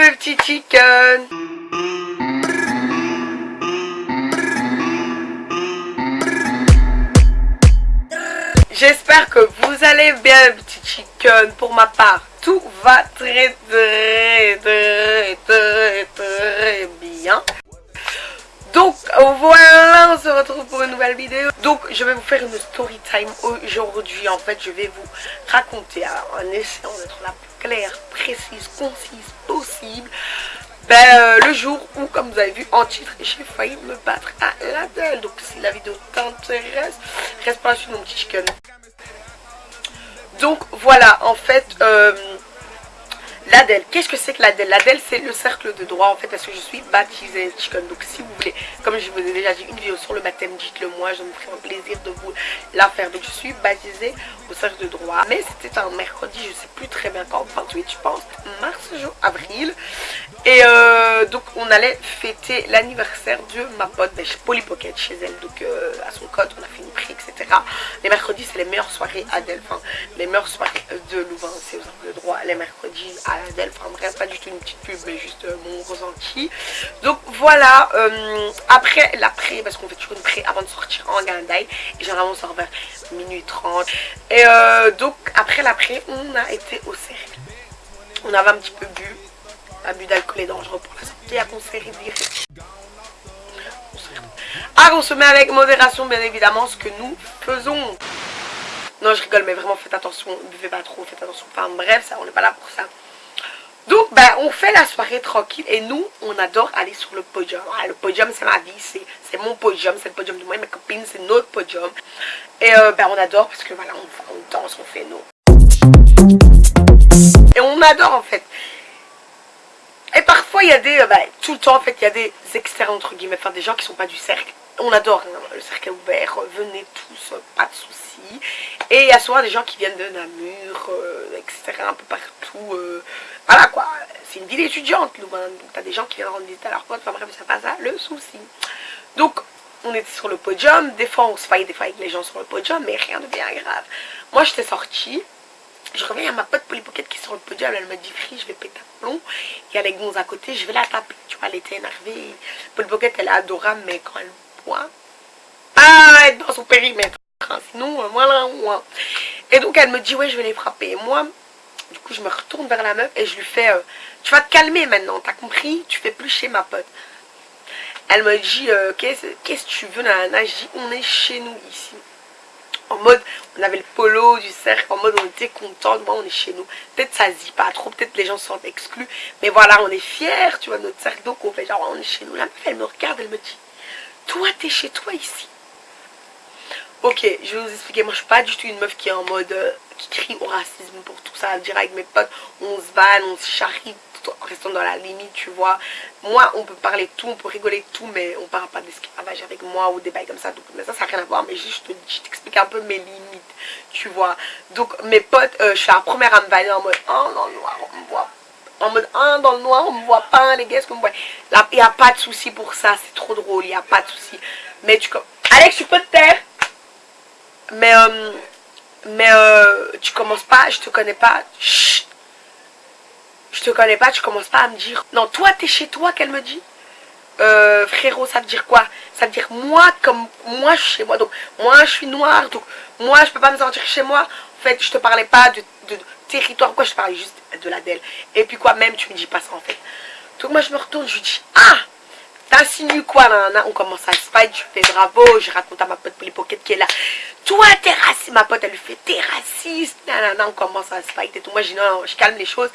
mes petits chickens J'espère que vous allez bien petits chickens Pour ma part, tout va très très très très très bien donc voilà, on se retrouve pour une nouvelle vidéo. Donc je vais vous faire une story time aujourd'hui. En fait, je vais vous raconter en essayant d'être la plus claire, précise, concise possible. Ben, euh, le jour où, comme vous avez vu en titre, j'ai failli me battre à l'Adèle. Donc si la vidéo t'intéresse, reste pas sur mon petit chicken. Donc voilà, en fait, euh, L'ADEL, qu'est-ce que c'est que l'ADEL L'ADEL, c'est le cercle de droit, en fait, parce que je suis baptisée chicken. Donc, si vous voulez, comme je vous ai déjà dit, une vidéo sur le baptême, dites-le moi, je me ferai un plaisir de vous la faire. Donc, je suis baptisée au cercle de droit. Mais c'était un mercredi, je sais plus très bien quand, 28, je pense, mars, avril. Et euh, donc, on allait fêter l'anniversaire de ma pote, ben, Polly Pocket, chez elle. Donc, euh, à son code, on a fait une prix, etc. Les mercredis, c'est les meilleures soirées ADEL. Enfin, les meilleures soirées de Louvain, c'est au cercle de droit. Les mercredis à bref, pas du tout une petite pub, mais juste euh, mon ressenti. Donc voilà, euh, après l'après, parce qu'on fait toujours une pré avant de sortir en Gandaï, et généralement on sort vers minuit 30. Et euh, donc après l'après, on a été au cercle. On avait un petit peu bu, l'abus d'alcool est dangereux pour la santé, à à consommer avec modération bien évidemment ce que nous faisons. Non je rigole mais vraiment faites attention, buvez pas trop, faites attention. Enfin bref, ça on n'est pas là pour ça. Donc, ben, on fait la soirée tranquille et nous, on adore aller sur le podium. Ah, le podium, c'est ma vie, c'est mon podium, c'est le podium de moi et mes copines, c'est notre podium. Et euh, ben, on adore parce que voilà, on, danse, on fait nous. Et on adore en fait. Et parfois, il y a des, euh, ben, tout le temps en fait, il y a des externes entre guillemets, enfin des gens qui sont pas du cercle. On adore, hein, le cercle est ouvert, venez tous, pas de soucis. Et il y a souvent des gens qui viennent de Namur, euh, etc., un peu partout. Voilà quoi, c'est une ville étudiante, donc t'as des gens qui viennent rendre visite à leur pote, enfin bref, c'est pas ça le souci. Donc, on était sur le podium, des fois on se faillait des fois avec les gens sur le podium, mais rien de bien grave. Moi j'étais sortie, je reviens à ma pote Polly Pocket qui est sur le podium, elle me dit Free, je vais péter un plomb. Il y a les gonzes à côté, je vais la taper. Tu vois, elle était énervée. Polly Pocket, elle est adorable, mais quand elle boit, pas être dans son périmètre. Hein, sinon, voilà, moi. Et donc elle me dit Ouais, je vais les frapper. Et moi, du coup, je me retourne vers la meuf et je lui fais euh, Tu vas te calmer maintenant, t'as compris? Tu fais plus chez ma pote. Elle me dit euh, Qu'est-ce que tu veux, nana Je dis On est chez nous ici. En mode, on avait le polo du cercle, en mode on était content, moi on est chez nous. Peut-être ça se dit pas trop, peut-être les gens sont exclus. Mais voilà, on est fiers, tu vois, notre cercle, donc on fait genre on est chez nous. La meuf, elle me regarde, elle me dit Toi, t'es chez toi ici. Ok, je vais vous expliquer. Moi, je suis pas du tout une meuf qui est en mode. Euh, qui crie au racisme pour tout ça. Dire avec mes potes, on se vanne, on se charrie en restant dans la limite, tu vois. Moi, on peut parler tout, on peut rigoler tout, mais on parle pas d'esclavage avec moi ou des bails comme ça. Donc, mais ça, ça n'a rien à voir. Mais juste, je t'explique un peu mes limites, tu vois. Donc, mes potes, euh, je suis la première à me vanner en mode, oh, dans le noir, on me voit en mode ah, dans le noir on me voit pas les gars est-ce qu'on me voit il n'y a pas de souci pour ça c'est trop drôle il n'y a pas de souci mais tu Alex tu peux te taire? Mais, euh, mais euh, tu commences pas, je te connais pas. Chut. Je te connais pas, tu commences pas à me dire. Non, toi, t'es chez toi, qu'elle me dit. Euh, frérot, ça veut dire quoi? Ça veut dire moi, comme moi, je suis chez moi. Donc, moi, je suis noire. Donc, moi, je peux pas me sentir chez moi. En fait, je te parlais pas de, territoire. Quoi, je te parlais juste de la. Et puis, quoi, même, tu me dis pas ça, en fait. Donc, moi, je me retourne, je lui dis Ah T'insinues quoi, là, On commence à se fight, je fais bravo, je raconte à ma pote Polly Pocket qui est là. Toi, t'es raciste. Ma pote, elle lui fait, t'es raciste. Nanana, on commence à se fight et tout. Moi, je dis non, je calme les choses.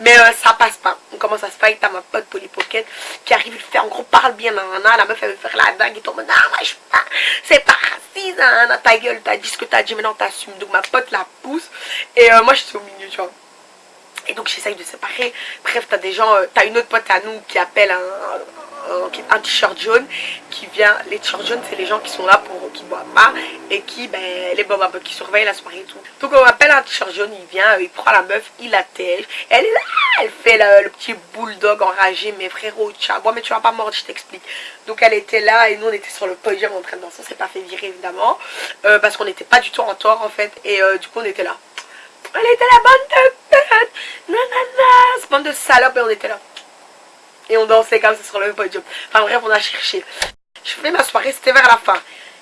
Mais euh, ça passe pas. On commence à se fight? À ma pote Polly Pocket qui arrive, il fait en gros, parle bien. La meuf, elle veut faire la dingue et tout. Non, moi, je pas. C'est pas raciste. Ta gueule, t'as dit ce que t'as dit, maintenant t'assumes. Donc, ma pote la pousse. Et euh, moi, je suis au milieu, tu vois. Et donc j'essaye de séparer. Bref, t'as des gens, euh, t'as une autre pote à nous qui appelle un, un t-shirt jaune qui vient, les t-shirts jaunes c'est les gens qui sont là pour, qui boivent pas et qui, ben, les boivent qui surveillent la soirée et tout. Donc on appelle un t-shirt jaune, il vient, il prend la meuf, il la tège, elle est là, elle fait le, petit bulldog enragé, mais frérot, tcha, mais tu vas pas mordre, je t'explique. Donc elle était là et nous on était sur le podium en train de danser, on s'est pas fait virer évidemment, euh, parce qu'on n'était pas du tout en tort en fait, et euh, du coup on était là. Elle était la bande de bande de salopes et on était là. Et on dansait comme ça sur le podium. Enfin bref, on a cherché. Je fais ma soirée, c'était vers la fin.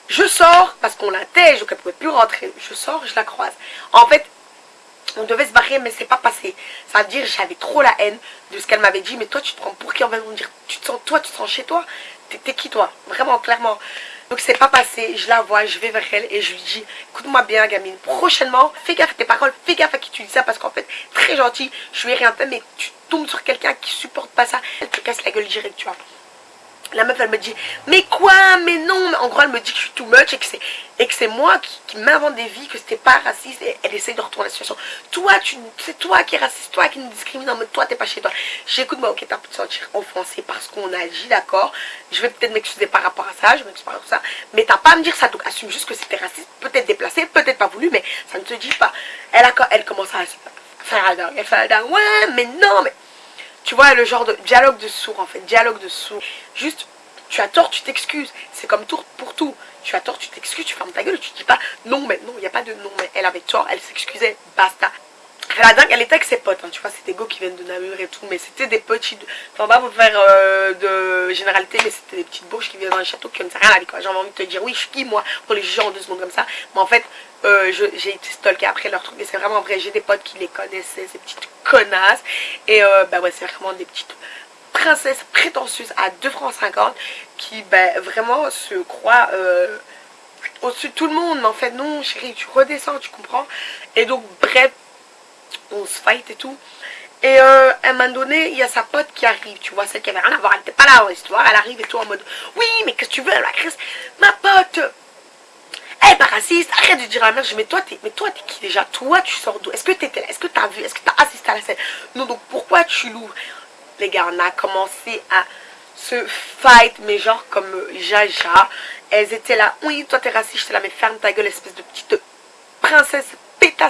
Je sors, parce qu'on tège, donc elle pouvait plus rentrer. Je sors, je la croise. En fait, on devait se barrer, mais c'est pas passé. Ça veut dire j'avais trop la haine de ce qu'elle m'avait dit. Mais toi, tu te prends pour qui? En va me dire tu te sens, Toi, tu te sens chez toi? T'es qui toi? Vraiment, clairement. Donc c'est pas passé, je la vois, je vais vers elle et je lui dis Écoute-moi bien gamine, prochainement, fais gaffe à tes paroles, fais gaffe à qui tu dis ça parce qu'en fait, très gentil, je lui ai rien fait mais tu tombes sur quelqu'un qui supporte pas ça, elle te casse la gueule direct, tu vois. La meuf, elle me dit, mais quoi, mais non. En gros, elle me dit que je suis too much et que c'est que c'est moi qui, m'invente des vies, que c'était pas raciste et elle essaye de retourner la situation. Toi, c'est toi qui es raciste, toi qui nous discrimine en mode toi, t'es pas chez toi. J'écoute, moi, ok, t'as pu te sentir offensé parce qu'on a agi, d'accord. Je vais peut-être m'excuser par rapport à ça, je m'excuse par rapport à ça. Mais t'as pas à me dire ça, donc assume juste que c'était raciste, peut-être déplacé, peut-être pas voulu, mais ça ne te dit pas. Elle, a, elle commence à faire la elle fait la ouais, mais non, mais tu vois, le genre de dialogue de sourd, en fait, dialogue de sourd. Juste, tu as tort, tu t'excuses. C'est comme tout pour tout. Tu as tort, tu t'excuses, tu fermes ta gueule, tu dis pas non, mais non, il n'y a pas de non, mais elle avait tort, elle s'excusait, basta. La dingue, elle était avec ses potes, hein, tu vois, c'était go qui viennent de Namur et tout, mais c'était des petits, enfin pas vous faire euh, de généralité, mais c'était des petites bourges qui viennent dans le château qui ne rien à la vie, quoi. J'avais envie de te dire, oui, je suis qui, moi, pour les juger en deux secondes comme ça, mais en fait, euh, j'ai été stalké après leur truc, mais c'est vraiment vrai, j'ai des potes qui les connaissaient, ces petites connasses, et euh, bah ouais, c'est vraiment des petites princesse prétentieuse à 2 francs 50 qui ben, vraiment se croit euh, au-dessus de tout le monde. Mais en fait, non, chérie, tu redescends, tu comprends. Et donc, bref, on se fight et tout. Et euh, à un moment donné, il y a sa pote qui arrive, tu vois, celle qui avait rien à voir, elle n'était pas là dans l'histoire, elle arrive et tout en mode Oui, mais qu'est-ce que tu veux, la crise? Ma pote! Elle est pas raciste, arrête de dire à la mère, je t'es, mais toi, t'es qui déjà? Toi, tu sors d'où? Est-ce que t'étais là Est-ce que t'as vu Est-ce que t'as assisté à la scène? Non, donc pourquoi tu l'ouvres? Les gars, on a commencé à se fight, mais genre comme Jaja. Elles étaient là, oui, toi t'es raciste, là, mais ferme ta gueule, espèce de petite princesse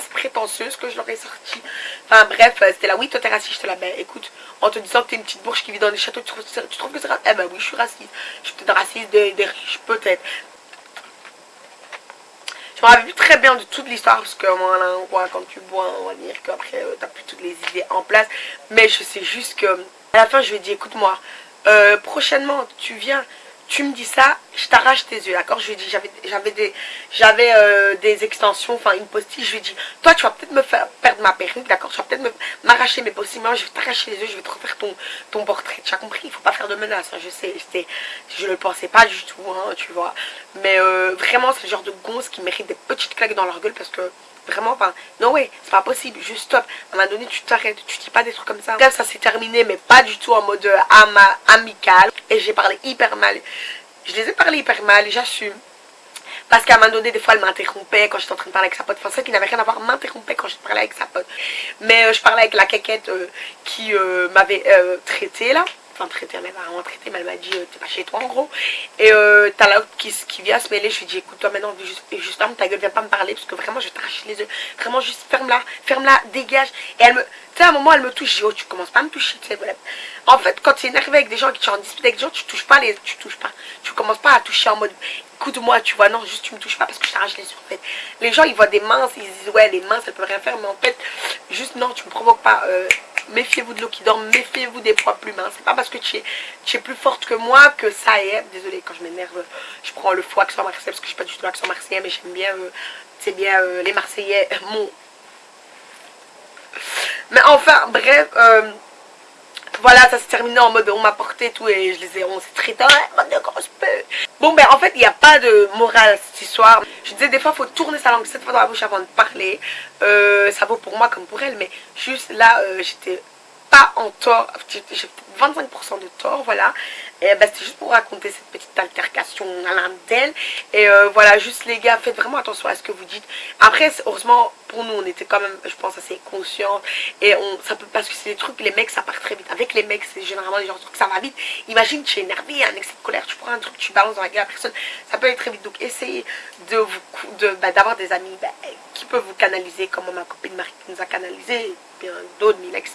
prétentieuse que je leur ai sorti. Enfin bref, c'était là, oui, toi t'es raciste, j'étais là, ben écoute, en te disant que t'es une petite bourge qui vit dans des châteaux, tu trouves, tu que c'est raciste Eh ben oui, je suis raciste. Je suis peut-être raciste des, des riches, peut-être. Je me rappelle très bien de toute l'histoire parce que voilà, quand tu bois, on va dire qu'après euh, t'as plus toutes les idées en place. Mais je sais juste que à la fin, je lui ai dit, écoute-moi, euh, prochainement, tu viens, tu me dis ça, je t'arrache tes yeux, d'accord? Je lui ai dit, j'avais des, j'avais euh, des extensions, enfin une postille, je lui ai dit, toi, tu vas peut-être me faire perdre ma perruque, d'accord? Tu vas peut-être m'arracher mes possibles, je vais t'arracher les yeux, je vais te refaire ton, ton portrait. Tu as compris? Il faut pas faire de menaces, hein, je sais, je ne le pensais pas du tout, hein, tu vois? Mais euh, vraiment, c'est le genre de gonze qui mérite des petites claques dans leur gueule parce que Vraiment, enfin, non, ouais, c'est pas possible. Juste stop. À un moment donné, tu t'arrêtes. Tu dis pas des trucs comme ça. Bref, ça s'est terminé, mais pas du tout en mode euh, amical. Et j'ai parlé hyper mal. Je les ai parlé hyper mal, j'assume. Parce qu'à un moment donné, des fois, elle m'interrompait quand j'étais en train de parler avec sa pote. Enfin, ça qui n'avait rien à voir, m'interrompait quand je parlais avec sa pote. Mais euh, je parlais avec la quéquette euh, qui m'avait traité là enfin traité, elle m'a mais elle m'a dit euh, t'es pas chez toi en gros. Et euh, t'as l'autre qui, qui vient se mêler, je lui dis écoute toi maintenant, juste, ferme ta gueule, viens pas me parler parce que vraiment je vais t'arracher les yeux. Vraiment juste ferme-la, ferme-la, dégage. Et elle me, tu sais à un moment elle me touche, je dis oh tu commences pas à me toucher, tu sais, voilà. En fait quand tu es énervé avec des gens, qui tu en dispute avec des gens, tu touches pas les, tu touches pas. Tu commences pas à toucher en mode écoute-moi, tu vois, non, juste tu me touches pas parce que je t'arrache les yeux en fait. Les gens ils voient des mains, ils disent ouais les mains ça peut rien faire, mais en fait juste non, tu me provoques pas. Euh, méfiez-vous de l'eau qui dort, méfiez-vous des poids plus minces. C'est pas parce que tu es, tu es plus forte que moi que ça est. Désolée, quand je m'énerve, je prends le faux accent marseillais parce que je suis pas du tout l'accent marseillais, mais j'aime bien, euh, c'est bien euh, les Marseillais, mon... Mais enfin, bref, euh, voilà, ça s'est terminé en mode on m'a porté tout et je les ai, on s'est traité, peu. Bon, ben en fait, il n'y a de morale cette histoire. Je disais, des fois, faut tourner sa langue cette fois dans la bouche avant de parler. Euh, ça vaut pour moi comme pour elle, mais juste là, euh, j'étais en tort. J'ai 25% de tort, voilà. Et bah, c'était juste pour raconter cette petite altercation à l'un d'elle. Et euh, voilà, juste les gars, faites vraiment attention à ce que vous dites. Après, heureusement, pour nous, on était quand même, je pense, assez conscients. Et on, ça peut, parce que c'est des trucs, les mecs, ça part très vite. Avec les mecs, c'est généralement des gens que ça va vite. Imagine, tu es énervé, un excès de colère, tu prends un truc, tu balances dans la gueule à personne. Ça peut aller très vite. Donc, essayez de vous, bah, des amis bah, qui peuvent vous canaliser, comme ma copine Marie qui nous a canalisé, bien d'autres, Mila, etc.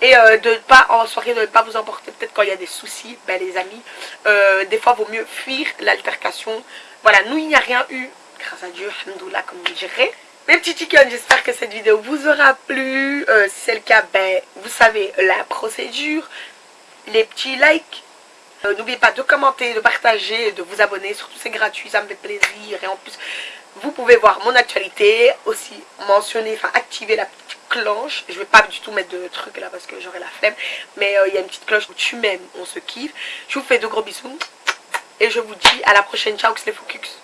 Et euh, de ne pas, en soirée, de ne pas vous emporter. Peut-être quand il y a des soucis, ben, les amis, euh, des fois, vaut mieux fuir l'altercation. Voilà, nous, il n'y a rien eu, grâce à Dieu, hamdoullah, comme vous direz. Mes petits chickens, j'espère que cette vidéo vous aura plu. Euh, si c'est le cas, ben, vous savez la procédure. les petits likes. N'oubliez pas de commenter, de partager, de vous abonner. Surtout c'est gratuit, ça me fait plaisir. Et en plus, vous pouvez voir mon actualité. Aussi mentionner, enfin activer la petite Je vais pas du tout mettre de trucs là parce que j'aurai la flemme. Mais euh, il y a une petite cloche où tu m'aimes, on se kiffe. Je vous fais de gros bisous. Et je vous dis à la prochaine. Ciao, les focus.